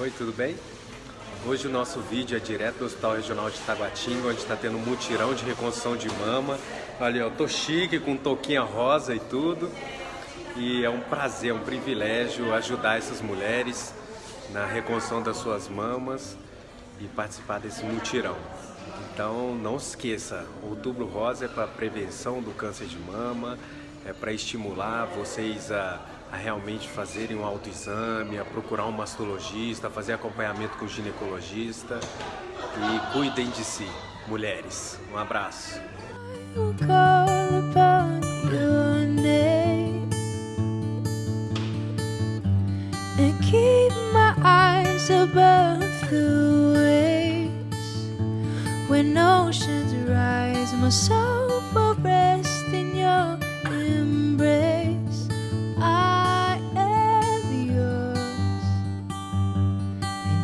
Oi, tudo bem? Hoje o nosso vídeo é direto do Hospital Regional de Taguatinga, onde está tendo um mutirão de reconstrução de mama. Olha, eu tô chique, com touquinha rosa e tudo. E é um prazer, um privilégio ajudar essas mulheres na reconstrução das suas mamas e participar desse mutirão. Então não esqueça, Outubro Rosa é para prevenção do câncer de mama, é para estimular vocês a, a, realmente fazerem um autoexame, a procurar um mastologista, fazer acompanhamento com o ginecologista e cuidem de si, mulheres. Um abraço. When oceans rise, my soul